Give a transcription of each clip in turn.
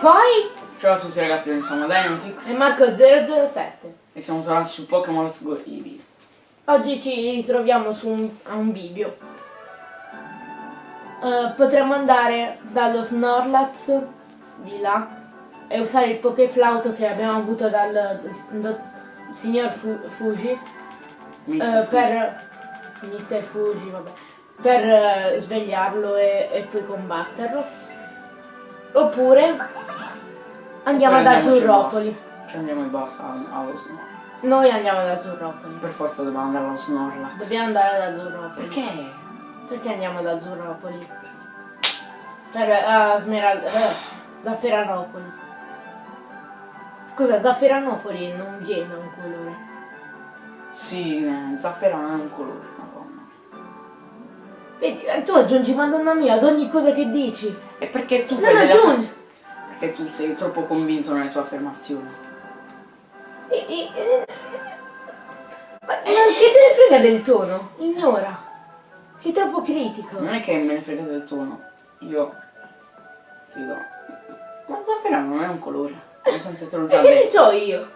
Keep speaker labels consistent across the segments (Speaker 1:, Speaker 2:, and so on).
Speaker 1: poi?
Speaker 2: Ciao a tutti ragazzi, noi siamo Dynamix
Speaker 1: E Marco007.
Speaker 2: e siamo tornati su Pokémon Let's Go Eevee.
Speaker 1: Oggi ci ritroviamo su un, a un bivio. Eh, potremmo andare dallo Snorlax di là e usare il Pokéflauto che abbiamo avuto dal do- signor Fu- Fuji
Speaker 2: Mister
Speaker 1: eh,
Speaker 2: Fuji.
Speaker 1: per Mr. Fuji, vabbè, per eh, svegliarlo e, e poi combatterlo. Oppure andiamo ad Azzurropoli.
Speaker 2: Ci andiamo basta al- allo Snorlax.
Speaker 1: Noi andiamo ad Azzurropoli.
Speaker 2: Per forza dobbiamo andare allo Snorlax.
Speaker 1: Dobbiamo andare ad Azzurropoli.
Speaker 2: Perché?
Speaker 1: Perché andiamo ad Azzurropoli? Per a Smeralda. eh, Zafferanopoli. Scusa, Zafferanopoli non viene un colore.
Speaker 2: Sì, eh, zaffera non è un colore, madonna.
Speaker 1: Vedi, eh, tu aggiungi madonna mia ad ogni cosa che dici.
Speaker 2: E perché tu
Speaker 1: Non
Speaker 2: fai
Speaker 1: aggiungi.
Speaker 2: Perché tu sei troppo convinto nelle tue affermazioni.
Speaker 1: E- e- e- Ma, ma che te ne frega del tono? Ignora. Sei troppo critico.
Speaker 2: Non è che me ne frega del tono. Io... Figo. Ma zaffera non è un colore. Mi sento te l'ho
Speaker 1: E
Speaker 2: già
Speaker 1: che ne so io?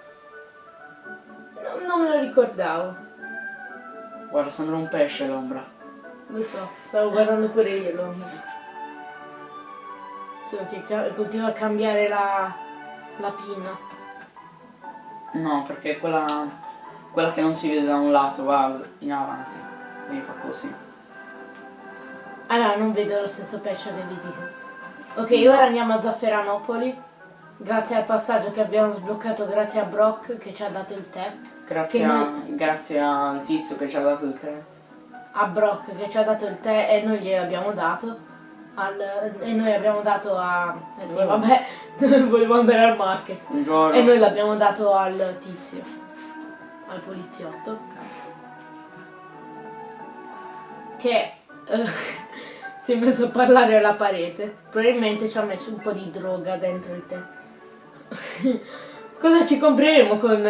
Speaker 1: No, non me lo ricordavo.
Speaker 2: Guarda, sembra un pesce l'ombra.
Speaker 1: Lo so, stavo guardando pure io l'ombra. Solo che continua a cambiare la, la pinna.
Speaker 2: No, perché quella, quella che non si vede da un lato va in avanti. Quindi fa così.
Speaker 1: Allora, non vedo lo stesso pesce che vi dico. Ok, ora andiamo a Zafferanopoli. Grazie al passaggio che abbiamo sbloccato grazie a Brock che ci ha dato il tè.
Speaker 2: Grazie, a-
Speaker 1: noi-
Speaker 2: grazie al tizio che ci ha dato il tè.
Speaker 1: A Brock che ci ha dato il tè e noi gliel'abbiamo dato. Al- e noi abbiamo dato a... Eh sì,
Speaker 2: Oh.
Speaker 1: vabbè, volevo andare al market.
Speaker 2: Un giorno.
Speaker 1: E noi l'abbiamo dato al tizio, al poliziotto, che eh, si è messo a parlare alla parete. Probabilmente ci ha messo un po' di droga dentro il tè. Cosa ci compreremo con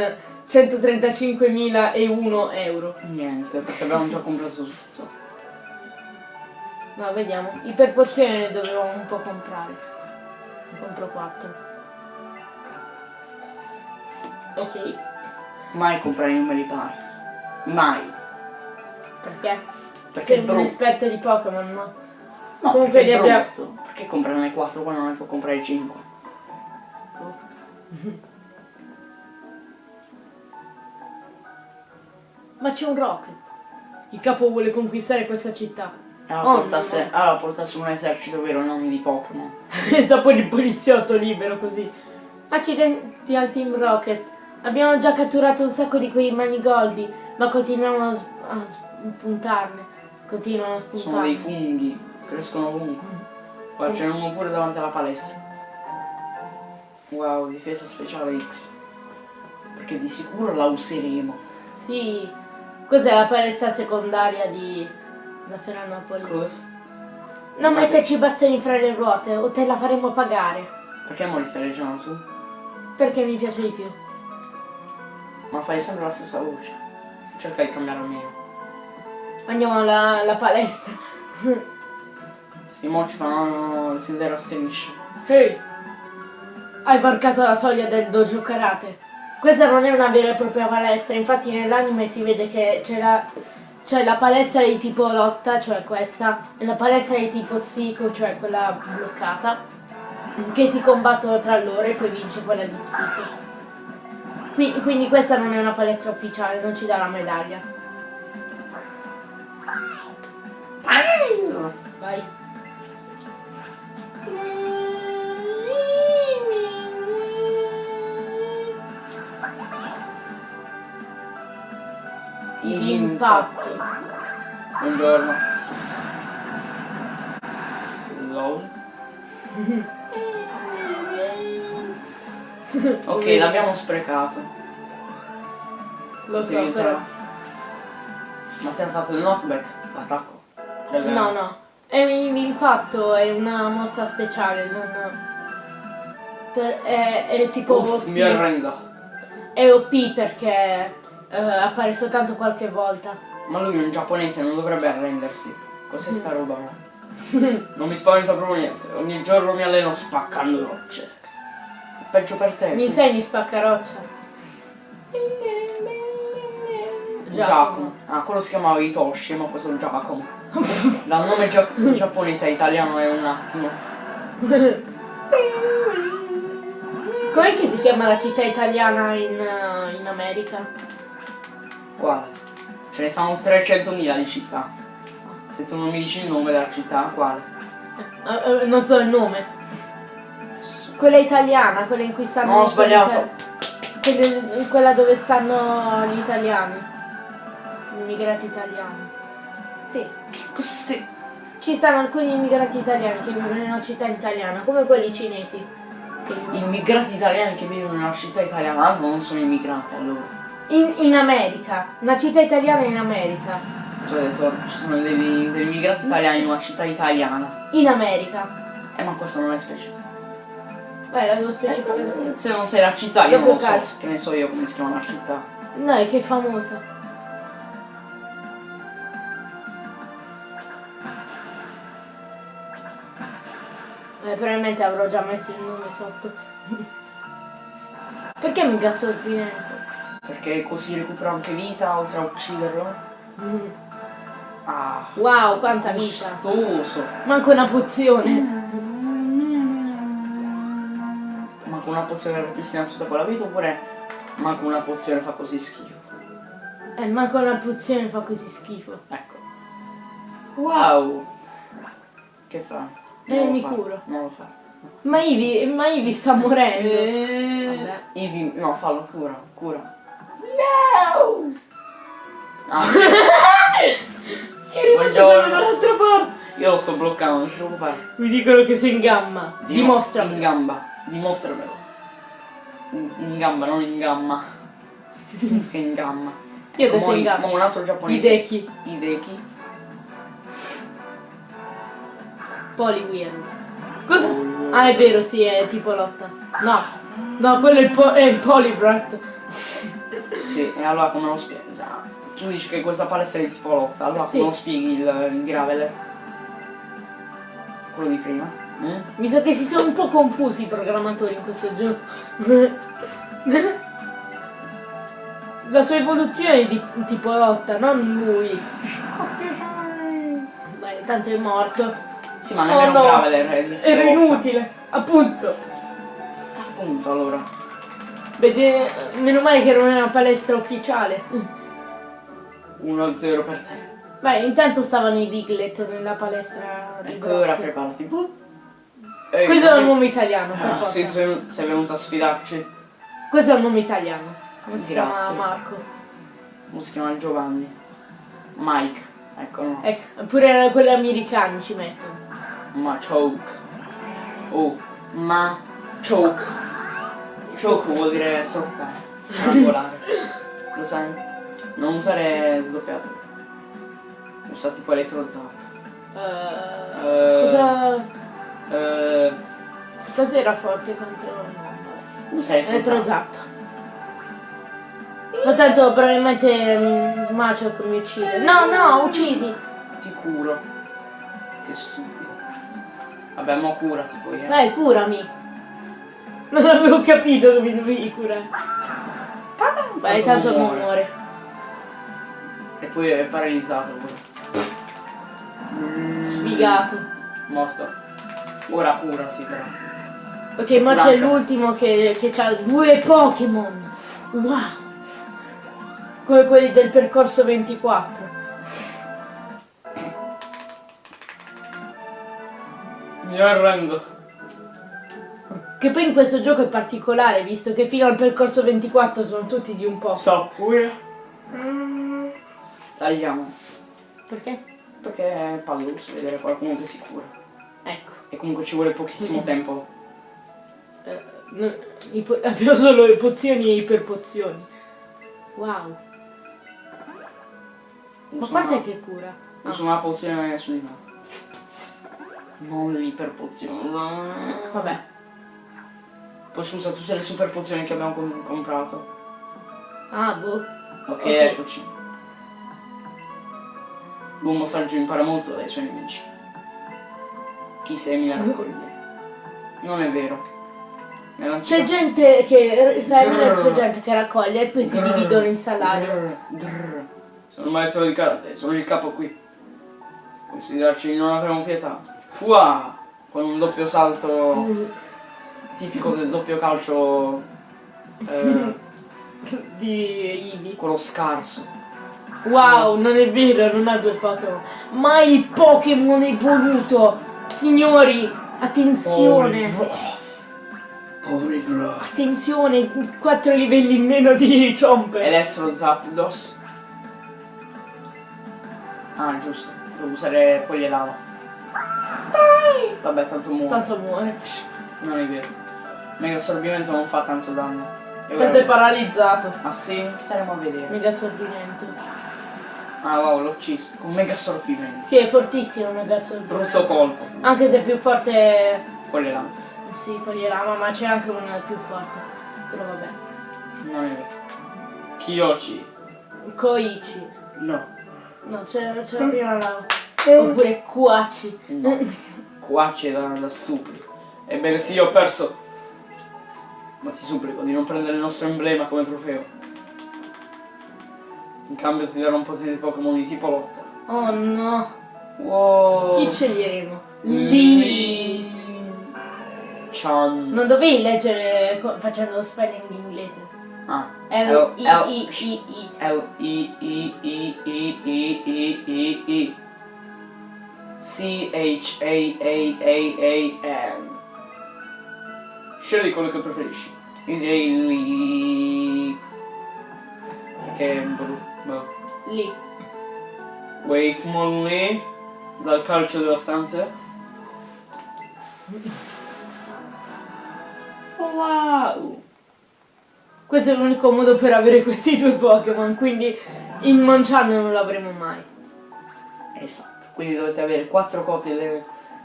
Speaker 1: 135.001 euro?
Speaker 2: Niente, perché abbiamo già comprato tutto.
Speaker 1: No, vediamo. Iperpozioni ne dovevamo un po' comprare. Compro 4. Ok,
Speaker 2: Mai comprare i numeri pari. Mai.
Speaker 1: perché?
Speaker 2: Perché
Speaker 1: Sei un esperto di Pokémon, no?
Speaker 2: No,
Speaker 1: Comunque li abbiamo-
Speaker 2: brutto. Perché comprare 4 quando non ne può comprare 5?
Speaker 1: Ma c'è un Rocket. Il capo vuole conquistare questa città.
Speaker 2: Allora,
Speaker 1: Oh,
Speaker 2: portasse,
Speaker 1: no.
Speaker 2: allora portasse un esercito vero, non di Pokémon.
Speaker 1: Sta poi il poliziotto libero così. Accidenti al Team Rocket. Abbiamo già catturato un sacco di quei manigoldi, ma continuiamo a, a spuntarne. Continuano a
Speaker 2: Sono dei
Speaker 1: spuntarne.
Speaker 2: funghi, crescono ovunque. Guarda, ce n'è uno pure davanti alla palestra. Wow, difesa speciale X. Perché di sicuro la useremo.
Speaker 1: Sì. Cos'è la palestra secondaria di Zafferanopoli?
Speaker 2: Cosa?
Speaker 1: Non
Speaker 2: Ma-
Speaker 1: metterci i bastoni fra le ruote o te la faremo pagare.
Speaker 2: Perché mo li stai leggendo tu?
Speaker 1: Perché mi piace di più.
Speaker 2: Ma fai sempre la stessa voce. Cerca di cambiare almeno.
Speaker 1: Andiamo alla, alla palestra.
Speaker 2: Sì, mo ci fanno sedere a strisce.
Speaker 1: Ehi! Hai varcato la soglia del dojo karate. Questa non è una vera e propria palestra, infatti nell'anime si vede che c'è la, c'è la palestra di tipo lotta, cioè questa, e la palestra di tipo psico, cioè quella bloccata, che si combattono tra loro e poi vince quella di psico. Qui- quindi questa non è una palestra ufficiale, non ci dà la medaglia. Vai. Impatto.
Speaker 2: Buongiorno. LOL. ok, l'abbiamo sprecato.
Speaker 1: Lo so,
Speaker 2: Sì,
Speaker 1: però.
Speaker 2: Ma ti hanno fatto il knockback? L'attacco? Cioè, il-
Speaker 1: No, no. È un impatto, è una mossa speciale, non... per- è, è tipo
Speaker 2: Uff, mi arrendo.
Speaker 1: È OP perché eh, appare soltanto qualche volta.
Speaker 2: Ma lui è un giapponese, non dovrebbe arrendersi. Cos'è sta roba? no? non mi spaventa proprio niente. Ogni giorno mi alleno spaccando rocce. peggio per te.
Speaker 1: Mi insegni spaccaroccia?
Speaker 2: Giacomo. Ah, quello si chiamava Hitoshi, ma questo è Giacomo. Dal nome gia- giapponese a italiano è un attimo.
Speaker 1: Com'è che si chiama la città italiana in, eh, in America?
Speaker 2: Quale? Ce ne stanno 300.000 di città. Se tu non mi dici il nome della città, quale?
Speaker 1: Eh, eh, non so il nome. Quella italiana, quella in cui stanno...
Speaker 2: No, ho
Speaker 1: gli
Speaker 2: sbagliato.
Speaker 1: quelle- quella dove stanno gli italiani. Gli immigrati italiani. Sì.
Speaker 2: Stai...
Speaker 1: Ci stanno alcuni immigrati italiani che vivono in una città italiana, come quelli cinesi.
Speaker 2: Immigrati italiani che vivono in una città italiana, altro non sono immigrati allora.
Speaker 1: In, in America, una città italiana in America.
Speaker 2: Hai detto ci sono degli, degli immigrati italiani in una città italiana.
Speaker 1: In America.
Speaker 2: Eh ma questo non è specifico.
Speaker 1: Beh, l'avevo specificato.
Speaker 2: Se non sei la città, io
Speaker 1: Dopo
Speaker 2: non lo so.
Speaker 1: calcio.
Speaker 2: Che ne so io come si chiama la città.
Speaker 1: No, è che è famosa. Eh, probabilmente avrò già messo il nome sotto. Perché mica sortinente?
Speaker 2: Perché così recupera anche vita oltre a ucciderlo.
Speaker 1: Mm.
Speaker 2: Ah,
Speaker 1: Wow, quanta vita.
Speaker 2: gustoso.
Speaker 1: Manco una pozione.
Speaker 2: Manco una pozione per ripristinare tutta quella vita oppure manco una pozione fa così schifo.
Speaker 1: Eh, manco una pozione fa così schifo.
Speaker 2: Ecco. Wow. Che fa?
Speaker 1: Eh,
Speaker 2: Non lo
Speaker 1: mi
Speaker 2: fa,
Speaker 1: curo.
Speaker 2: Non lo fa.
Speaker 1: Ma Ivi, ma Ivi sta morendo.
Speaker 2: Eh,
Speaker 1: Vabbè.
Speaker 2: Ivi, no, fallo, cura, cura. No! Ah, sì. Buongiorno.
Speaker 1: dall'altra parte.
Speaker 2: Io lo sto bloccando, non ti preoccupare.
Speaker 1: Mi dicono che sei in gamma.
Speaker 2: Dim-
Speaker 1: Dimostrami.
Speaker 2: In gamba, dimostramelo. In, in gamba, non in gamma. Che significa in gamma?
Speaker 1: Io ho detto in gamma.
Speaker 2: un altro giapponese.
Speaker 1: Deki.
Speaker 2: Ideki.
Speaker 1: Polywheel. Cosa? Ah, è vero, sì, è tipo lotta. No. No, quello è il, po- è il Polybrat.
Speaker 2: Sì, e allora come lo spieghi? Tu dici che questa palestra è di tipo lotta, allora
Speaker 1: Sì.
Speaker 2: come lo spieghi il, il graveler? Quello di prima? Mm?
Speaker 1: Mi sa che si sono un po' confusi i programmatori in questo gioco. La sua evoluzione è di tipo lotta, non lui. Beh, tanto è morto.
Speaker 2: Sì, ma non
Speaker 1: Oh
Speaker 2: era
Speaker 1: no,
Speaker 2: un graveler,
Speaker 1: Era inutile, appunto.
Speaker 2: Appunto, allora.
Speaker 1: Beh, meno male che non è una palestra ufficiale.
Speaker 2: 1-0 per te.
Speaker 1: Beh, intanto stavano i Diglett nella palestra di
Speaker 2: Ecco, ora preparati. Ehi,
Speaker 1: Questo è un nome italiano, per
Speaker 2: Ah,
Speaker 1: forza.
Speaker 2: sì, sei, venuto a sfidarci.
Speaker 1: Questo è un nome italiano. Come si chiama. Marco?
Speaker 2: Come si chiama Giovanni? Mike. Ecco, no.
Speaker 1: Ecco, pure quelli americani ci mettono.
Speaker 2: Ma choke. Oh, ma choke. Choke vuol dire strozzare. Strangolare. Lo sai? Non usare sdoppiato. Usa tipo elettrozap.
Speaker 1: Eh,
Speaker 2: Eh.
Speaker 1: cosa...
Speaker 2: Eh,
Speaker 1: Cos'era forte contro... vabbè.
Speaker 2: usa elettrozap.
Speaker 1: Elettrozap. Ma tanto probabilmente mm, Maciok mi uccide. No, no, uccidi!
Speaker 2: Sicuro. Che stupido. Vabbè, mo curati poi, eh.
Speaker 1: Vai, curami! Non avevo capito che mi dovevi curare. Vai, tanto
Speaker 2: non muore.
Speaker 1: muore.
Speaker 2: E poi è paralizzato pure.
Speaker 1: Sfigato.
Speaker 2: Morto. Ora curati però.
Speaker 1: Ok, ma c'è l'ultimo che, che ha due Pokémon. Wow! Come quelli del percorso 24.
Speaker 2: Mi arrendo.
Speaker 1: Che poi in questo gioco è particolare, visto che fino al percorso 24 sono tutti di un po'.
Speaker 2: So pure. Tagliamo.
Speaker 1: Perché?
Speaker 2: Perché è palloso vedere qualcuno che si cura.
Speaker 1: Ecco.
Speaker 2: E comunque ci vuole pochissimo
Speaker 1: Mm.
Speaker 2: tempo.
Speaker 1: eh, no, i po- abbiamo solo le pozioni e iperpozioni. Wow. Ma quant'è che cura?
Speaker 2: Uso una pozione su di me. Non l'iperpozione.
Speaker 1: Vabbè.
Speaker 2: Posso usare tutte le super pozioni che abbiamo com- comprato.
Speaker 1: Ah, boh.
Speaker 2: Ok,
Speaker 1: Ok.
Speaker 2: eccoci. L'uomo saggio impara molto dai suoi nemici. Chi semina raccoglie. Non è vero.
Speaker 1: C'è gente che.
Speaker 2: Grrr.
Speaker 1: c'è gente che raccoglie e poi si
Speaker 2: Grrr.
Speaker 1: dividono in salario.
Speaker 2: Grrr. Grrr. Sono il maestro di karate, sono il capo qui. Considerarci di non avremo pietà. Fua! Con un doppio salto tipico del doppio calcio. eh,
Speaker 1: Di Ibi.
Speaker 2: quello scarso.
Speaker 1: Wow, non è vero, non ha due Pokémon. Ma il Pokémon evoluto! Signori, attenzione!
Speaker 2: Polyvroth.
Speaker 1: Attenzione, 4 livelli in meno di Chomper.
Speaker 2: Electro Zapdos. Ah, giusto. Devo usare foglie lava. Vabbè, tanto muore.
Speaker 1: Tanto muore.
Speaker 2: Non è vero. Mega assorbimento non fa tanto danno. E
Speaker 1: Tanto è paralizzato.
Speaker 2: Ah sì? Staremo a vedere.
Speaker 1: Mega assorbimento.
Speaker 2: Ah wow, l'ho ucciso. Con mega assorbimento.
Speaker 1: Sì, è fortissimo Mega assorbimento.
Speaker 2: Brutto colpo.
Speaker 1: Anche se è più forte.
Speaker 2: Foglie lava.
Speaker 1: Sì, foglie lama, ma c'è anche una più forte. Però vabbè.
Speaker 2: Non è vero. Kiyoshi.
Speaker 1: Koichi.
Speaker 2: No.
Speaker 1: No, c'è c'è la prima lava. Oppure Kuachi.
Speaker 2: No. Qua c'è da, da stupidi. Ebbene sì, ho perso. Ma ti supplico di non prendere il nostro emblema come trofeo. In cambio ti darò un po' di Pokémon di tipo lotta.
Speaker 1: Oh no.
Speaker 2: Wow.
Speaker 1: Chi sceglieremo? Lì.
Speaker 2: Chan.
Speaker 1: Non dovevi leggere facendo lo spelling in inglese.
Speaker 2: Ah.
Speaker 1: L- I I I.
Speaker 2: L I I I I I I I I C H A A A A N Scegli quello che preferisci. Io direi lì. Perché è bru- boh.
Speaker 1: Lì.
Speaker 2: Wait Molly dal calcio devastante. Wow!
Speaker 1: Questo è l'unico modo per avere questi due Pokémon, quindi in Monchan non l'avremo mai.
Speaker 2: Esatto, quindi dovete avere quattro copie de-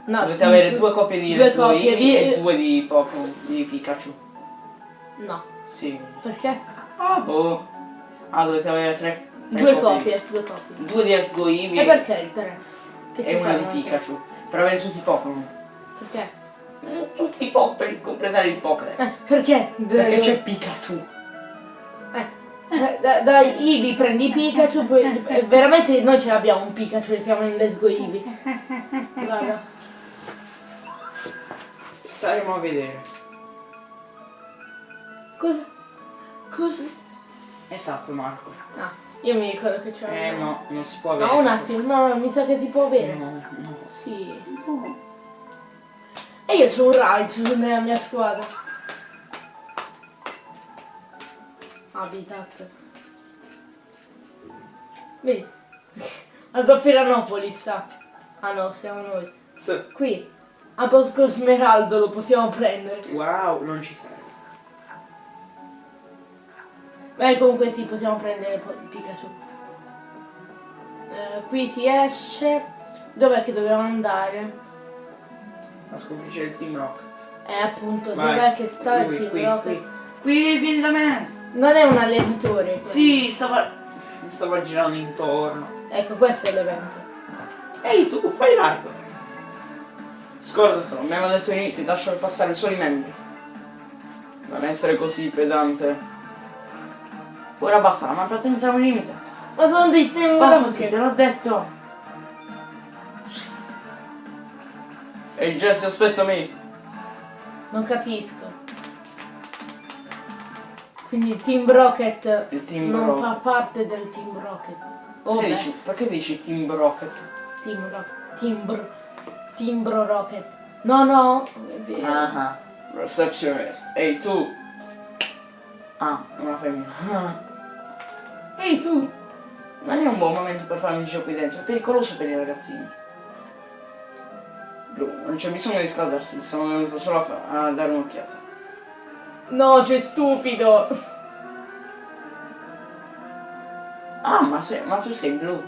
Speaker 1: No,
Speaker 2: Dovete avere due copie di
Speaker 1: due copie di-
Speaker 2: e due di Pokémon di Pikachu.
Speaker 1: No,
Speaker 2: Sì.
Speaker 1: perché?
Speaker 2: Ah boh. Ah, dovete avere tre. tre
Speaker 1: Due copie, due copie.
Speaker 2: Due di Eevee
Speaker 1: E perché il 3? Che
Speaker 2: e una di
Speaker 1: fanno anche?
Speaker 2: Pikachu. Per avere tutti i Pokémon.
Speaker 1: Perché?
Speaker 2: Eh, Tutti i Pokémon per completare il Pokédex.
Speaker 1: Eh, perché?
Speaker 2: Perché c'è Pikachu.
Speaker 1: Eh, eh, da, da Eevee prendi Pikachu, poi veramente noi ce l'abbiamo un Pikachu e siamo in Let's Go Eevee. Guarda.
Speaker 2: Staremo a vedere.
Speaker 1: Cosa? Cosa?
Speaker 2: Esatto, Marco.
Speaker 1: Ah, io mi ricordo che c'era.
Speaker 2: Eh no, non si può avere.
Speaker 1: No, un attimo, no, no, mi sa che si può avere.
Speaker 2: No, no.
Speaker 1: Sì. E io c'ho un Raichu nella mia squadra. Habitat. Vedi? A Zaffiranopoli sta. Ah no, siamo noi.
Speaker 2: Sì.
Speaker 1: Qui. A Bosco Smeraldo lo possiamo prendere.
Speaker 2: Wow, non ci serve.
Speaker 1: Beh, comunque sì, possiamo prendere Pikachu. Eh, qui si esce. Dov'è che dobbiamo andare?
Speaker 2: La sconfiggere il Team Rocket.
Speaker 1: Eh, appunto, dov'è che sta il
Speaker 2: Qui,
Speaker 1: Team
Speaker 2: qui,
Speaker 1: Rocket?
Speaker 2: qui. Qui, vieni da me.
Speaker 1: Non è un allenatore. quello.
Speaker 2: Sì, stava. Stava girando intorno.
Speaker 1: Ecco, questo è l'evento.
Speaker 2: Ehi, tu fai largo. Scordatelo, mi aveva detto di lasciare passare solo i membri. Non essere così pedante. Ora basta, la malpatenza è un limite.
Speaker 1: Ma sono dei Team
Speaker 2: Spostati,
Speaker 1: Rocket.
Speaker 2: te l'ho detto. Ehi Jesse, aspettami.
Speaker 1: Non capisco. Quindi il Team Rocket
Speaker 2: Il Team
Speaker 1: non
Speaker 2: Rocket.
Speaker 1: fa parte del Team Rocket. Oh,
Speaker 2: Perché dici, perché dici Team Rocket?
Speaker 1: Team Rocket. Timbro. Timbro Rocket. No, no. È vero.
Speaker 2: Ah. Receptionist. Ehi tu. Ah, è una femmina. Ehi tu. Non è un buon momento per fare un giro qui dentro, è pericoloso per i ragazzini. Blu, non c'è bisogno di scaldarsi, sono venuto solo a, a dare un'occhiata.
Speaker 1: No, c'è stupido.
Speaker 2: Ah, ma, sei, ma tu sei blu.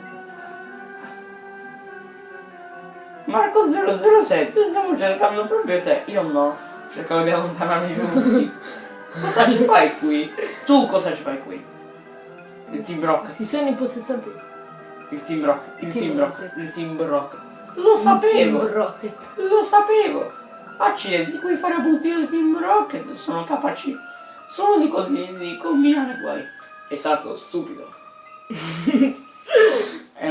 Speaker 2: Marco 007, stiamo cercando proprio te. Io no, cercavo di allontanarmi più così. Cosa ci fai qui? Tu cosa ci fai qui? Il Team Rocket,
Speaker 1: Si sono impossessati.
Speaker 2: il Team Rocket, il
Speaker 1: Team
Speaker 2: Team
Speaker 1: Rocket.
Speaker 2: Rocket, il Team Rocket. Lo sapevo,
Speaker 1: Team Rocket.
Speaker 2: lo sapevo. Accidenti, quei farabutti del Team Rocket sono capaci solo di, di combinare guai. Esatto, stupido.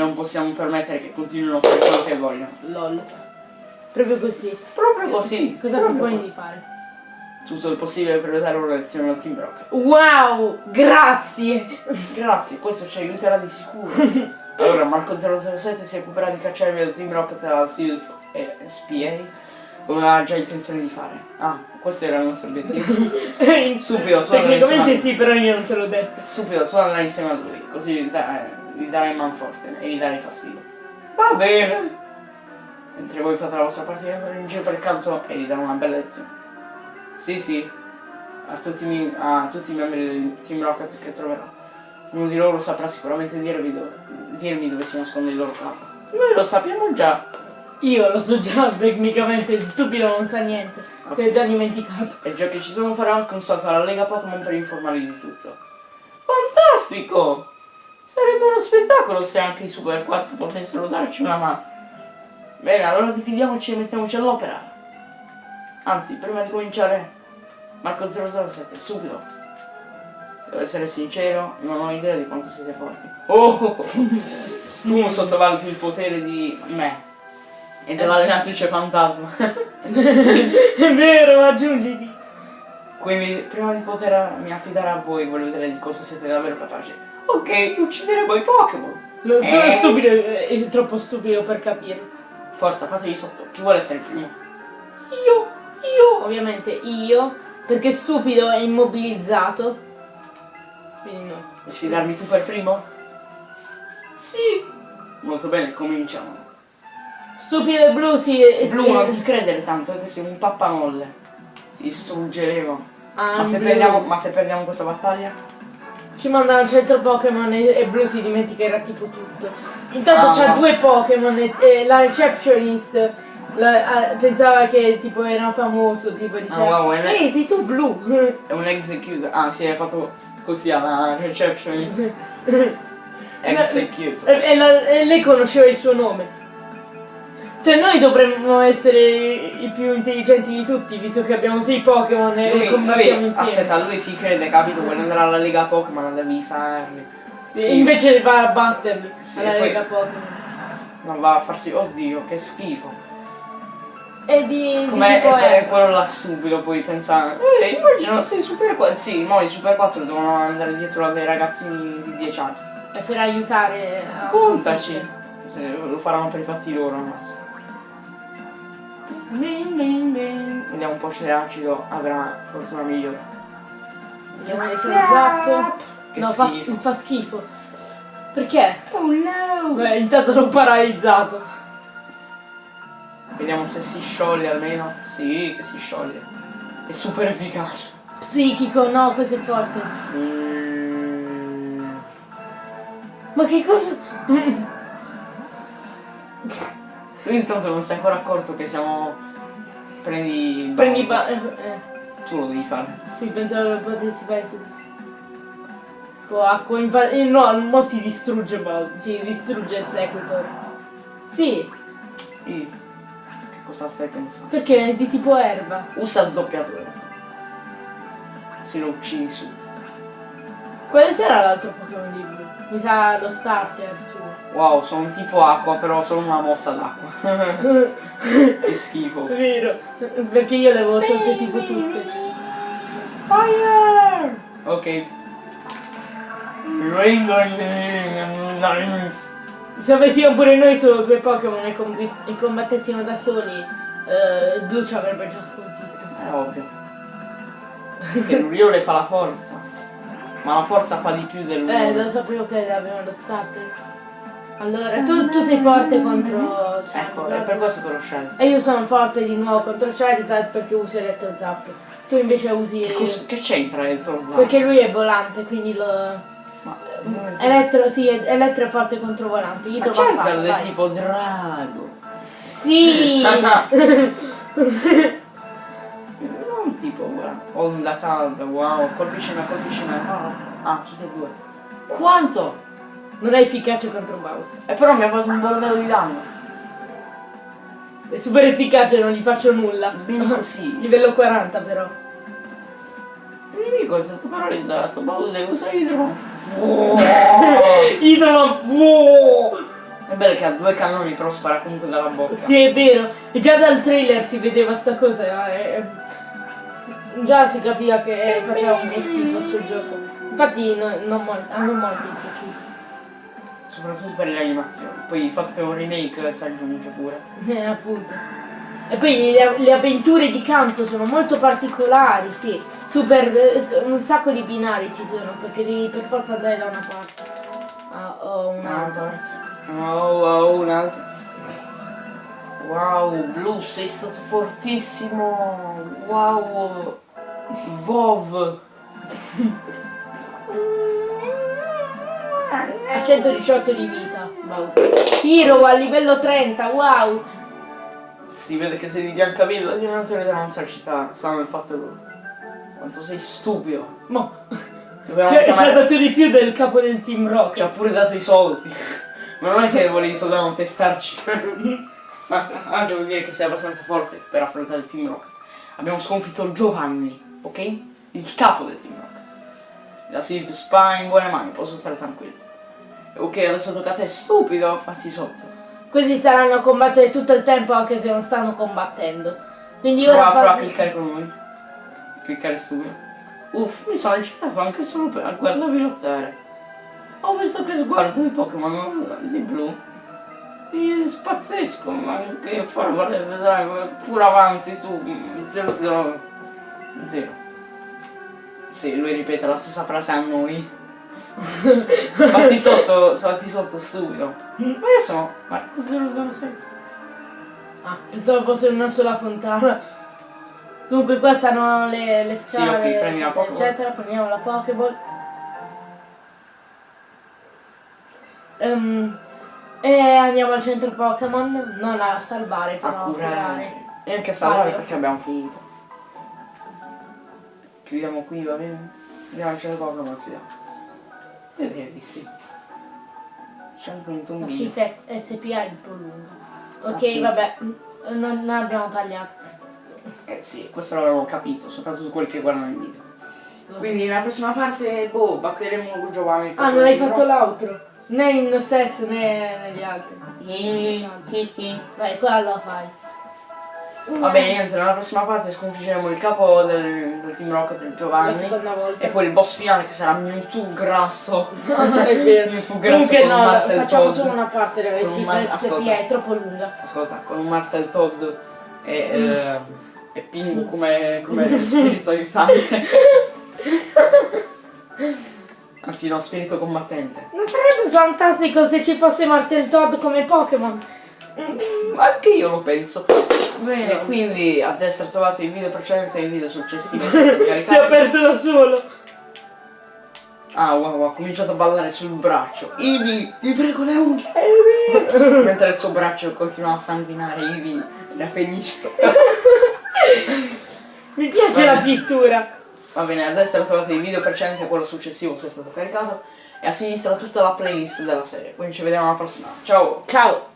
Speaker 2: non possiamo permettere che continuino a fare quello che vogliono.
Speaker 1: LOL. Proprio così.
Speaker 2: Proprio così.
Speaker 1: Cosa
Speaker 2: proprio
Speaker 1: proponi
Speaker 2: così.
Speaker 1: di fare?
Speaker 2: Tutto il possibile per dare una lezione al Team Rocket.
Speaker 1: Wow, grazie.
Speaker 2: Grazie, questo ci aiuterà di sicuro. Allora, Marco 007 si occuperà di cacciare il Team Rocket dalla SILF e SPA come aveva già intenzione di fare. Ah, questo era il nostro obiettivo. Subito, suona
Speaker 1: Tecnicamente
Speaker 2: insieme
Speaker 1: sì, però io non ce l'ho detto.
Speaker 2: a- Subito, tu andrai insieme a lui, così dai, gli darai manforte e gli darai fastidio. Va bene! Mentre voi fate la vostra partita andrò in giro per il canto e gli darò una bella lezione. Sì, sì, a tutti, mi- a tutti i membri del Team Rocket che troverò. Uno di loro saprà sicuramente dirvi dove, dirmi dove si nasconde il loro capo. Noi lo sappiamo già.
Speaker 1: Io lo so già, tecnicamente il stupido non sa niente. Si è già dimenticato.
Speaker 2: E già che ci sono farò anche un salto alla Lega Pokémon per informarli di tutto. Fantastico! Sarebbe uno spettacolo se anche i Super 4 potessero darci una mano. Bene, allora dividiamoci e mettiamoci all'opera. Anzi, prima di cominciare, Marco 007, subito. Se devo essere sincero, non ho idea di quanto siete forti. Oh! Tu non sottovaluti il potere di me e dell'allenatrice fantasma.
Speaker 1: È vero, aggiungiti.
Speaker 2: Quindi prima di potermi affidare a voi voglio vedere di cosa siete davvero capaci. Ok, ti uccideremo i Pokémon.
Speaker 1: Non sono
Speaker 2: Eh?
Speaker 1: stupido, è troppo stupido per capirlo.
Speaker 2: Forza, fatevi sotto. Chi vuole essere il primo? Io, io.
Speaker 1: Ovviamente io, perché stupido è immobilizzato. Quindi no.
Speaker 2: Vuoi sfidarmi tu per primo? Sì. Molto bene, cominciamo.
Speaker 1: Stupido e blu si... è-
Speaker 2: Blu, non ti credere tanto, è che sei un pappanolle. Ti distruggeremo.
Speaker 1: Ah,
Speaker 2: Ma se,
Speaker 1: blu.
Speaker 2: perdiamo, ma se perdiamo questa battaglia?
Speaker 1: Ci manda al centro Pokémon e, e blu si dimenticherà tipo tutto. Intanto
Speaker 2: Ah,
Speaker 1: c'ha due Pokémon e, e la receptionist la- ah, pensava che tipo era famoso, tipo diceva
Speaker 2: Ah, wow, è-
Speaker 1: Ehi, sei tu blu!
Speaker 2: È un execute. Ah, sì, hai fatto così alla receptionist. Execute.
Speaker 1: e, e la- e lei conosceva il suo nome. Cioè noi dovremmo essere i più intelligenti di tutti, visto che abbiamo sei Pokémon e
Speaker 2: Lui,
Speaker 1: combattiamo
Speaker 2: lui-
Speaker 1: insieme.
Speaker 2: aspetta, lui si crede, capito? Vuole andare alla Lega Pokémon, devi saperli.
Speaker 1: Sì, Invece va a batterli
Speaker 2: Sì,
Speaker 1: alla Lega Pokémon.
Speaker 2: Non va a farsi. Oddio, che schifo.
Speaker 1: E di, tipo
Speaker 2: è, quello là stupido, poi pensa. Eh, immagino sei super 4. Sì, mo i super 4 devono andare dietro a dei ragazzini di 10 anni.
Speaker 1: È per aiutare a
Speaker 2: Contaci. Se lo faranno per i fatti loro, massimo. Vediamo un po' se acido avrà fortuna migliore.
Speaker 1: Vediamo se lo zappo.
Speaker 2: Che
Speaker 1: no, fa, fa schifo. Perché?
Speaker 2: Oh no!
Speaker 1: Beh, intanto l'ho paralizzato.
Speaker 2: Vediamo se si scioglie almeno. Sì, che si scioglie. È super efficace.
Speaker 1: Psichico, no, questo è forte.
Speaker 2: Mm.
Speaker 1: Ma che cosa?
Speaker 2: Lui intanto non si è ancora accorto che siamo. Prendi.
Speaker 1: Prendi
Speaker 2: Bowser.
Speaker 1: ba- eh, eh,
Speaker 2: Tu lo devi fare.
Speaker 1: Sì, pensavo lo potessi fare tu. Oh, acqua, infatti. eh, no, mo ti distrugge Bal. Ti distrugge Executor. Sì,
Speaker 2: Ih, Che cosa stai pensando?
Speaker 1: perché è di tipo erba.
Speaker 2: Usa sdoppiatore. Se lo uccidi su.
Speaker 1: Quale sarà l'altro Pokémon di blu? Mi sa lo starter.
Speaker 2: Wow, sono tipo acqua, però sono una mossa d'acqua. che schifo.
Speaker 1: È vero, perché io le avevo tolte tipo tutte.
Speaker 2: Fire! Ok.
Speaker 1: Se avessimo pure noi solo due Pokémon e, e combattessimo da soli, eh, il blu ci avrebbe già sconfitto.
Speaker 2: È ovvio. Che l'Uriole fa la forza. Ma la forza fa di più
Speaker 1: Eh,
Speaker 2: dell'Uriole.
Speaker 1: lo sapevo che avevano lo starter. Allora, tu, tu sei forte contro
Speaker 2: Ecco, è
Speaker 1: Charizard.
Speaker 2: per questo che l'ho scelto.
Speaker 1: E io sono forte di nuovo contro Charizard perché uso Electro Zap. Tu invece usi...
Speaker 2: Che, c'entra Zorzano?
Speaker 1: Perché lui è volante, quindi lo...
Speaker 2: Ma,
Speaker 1: Elettro, sì, Elettro è forte contro volante. Gli
Speaker 2: ma Charizard è tipo drago.
Speaker 1: Sì!
Speaker 2: non tipo, guarda, onda calda, wow, colpisci me, colpisci me. Ah, tutte e due. Quanto?
Speaker 1: Non è efficace contro Bowser.
Speaker 2: E però mi ha fatto un bordello di danno.
Speaker 1: È super efficace, non gli faccio nulla.
Speaker 2: Bene così.
Speaker 1: Livello 40 però.
Speaker 2: Il nemico è stato paralizzato. Bowser usa idro.
Speaker 1: Idolo. Wow!
Speaker 2: È bello che ha due cannoni però spara comunque dalla bocca.
Speaker 1: Sì, è vero. E già dal trailer si vedeva sta cosa. eh, eh, Già si capiva che faceva un po' schifo sul gioco. Infatti no- non molti, non molti piaciuto.
Speaker 2: Soprattutto per le animazioni. Poi il fatto che è un remake si aggiunge pure.
Speaker 1: Eh, appunto. E poi le, le avventure di canto sono molto particolari, sì. Super, eh, un sacco di binari ci sono, perché devi per forza andare da una parte a- o un'altra.
Speaker 2: Wow, wow, un altro. Wow, Blu, sei stato fortissimo. Wow. Vov.
Speaker 1: Ha 118 di vita, Bowser. Hero a livello 30, wow!
Speaker 2: Si vede che sei di Biancavilla, gli allenatori della nostra città sanno il fatto quanto sei stupido.
Speaker 1: Mo, ci ci ha
Speaker 2: chiamare...
Speaker 1: dato di più del capo del Team Rock.
Speaker 2: Ci ha pure dato i soldi. Ma non è che volevi soltanto testarci. Ma anche vuol dire che sei abbastanza forte per affrontare il Team Rocket. Abbiamo sconfitto Giovanni, ok? Il capo del Team Rocket. La Spa in buone mani, posso stare tranquillo. Ok, adesso tocca a te, stupido, fatti sotto.
Speaker 1: Così saranno a combattere tutto il tempo anche se non stanno combattendo. Quindi ora
Speaker 2: Prova, prova a cliccare con lui. Cliccare stupido. Uff, mi sono eccitato anche solo per guardarvi lottare. Ho visto che sguardo di Pokémon di blu. Io spazzesco, ma che far vedrai pure avanti su 0 0 0. Sì, lui ripete la stessa frase a noi. Fatti sotto, fatti sotto stupido. Ma io sono Marco 006.
Speaker 1: Ah, pensavo fosse una sola fontana. Comunque qua stanno le, le scale,
Speaker 2: ok, prendi la
Speaker 1: eccetera, eccetera. Prendiamo la Pokéball. Ehm, e andiamo al centro Pokémon, non a salvare, però a curare.
Speaker 2: curare e anche a salvare
Speaker 1: Mario.
Speaker 2: perché abbiamo finito. Chiudiamo qui, va bene? Andiamo al centro Pokémon, chiudiamo. Io direi di sì. C'è anche un
Speaker 1: La
Speaker 2: tombino.
Speaker 1: SPA SPA è un po' lunga. Ok,
Speaker 2: Appunto.
Speaker 1: vabbè, mm, non, non abbiamo tagliato.
Speaker 2: Eh sì, questo l'avevo capito, soprattutto quelli che guardano il video. Quindi nella prossima parte, boh, batteremo Giovanni. il
Speaker 1: Ah, non hai fatto
Speaker 2: di
Speaker 1: l'outro? Né in stesso né negli altri.
Speaker 2: Rock.
Speaker 1: Vai, qua lo fai.
Speaker 2: Va bene, niente, nella prossima parte sconfiggeremo il capo del, del Team Rocket,
Speaker 1: La
Speaker 2: Giovanni. E poi il boss finale che sarà Mewtwo grasso.
Speaker 1: è vero.
Speaker 2: Mewtwo grasso
Speaker 1: Comunque no,
Speaker 2: Martel
Speaker 1: facciamo
Speaker 2: Toad.
Speaker 1: solo una parte il
Speaker 2: ascolta.
Speaker 1: SPA, è troppo lunga.
Speaker 2: Ascolta, con un Martel Toad e, eh, e Pingu come, come spirito aiutante. Anzi no, spirito combattente.
Speaker 1: Non sarebbe fantastico se ci fosse Martel Todd come Pokémon?
Speaker 2: Mm, Anche io lo penso. Bene, quindi a destra trovate il video precedente e il video successivo.
Speaker 1: Si è aperto da solo.
Speaker 2: Ah wow, ha cominciato a ballare sul braccio. Ivi, ti prego le unghie. Ivi. Mentre il suo braccio continua a sanguinare, Ivi era felice.
Speaker 1: Mi piace la pittura.
Speaker 2: Va bene, a destra trovate il video precedente e quello successivo se è stato caricato. E a sinistra tutta la playlist della serie. Quindi ci vediamo alla prossima. Ciao!
Speaker 1: Ciao.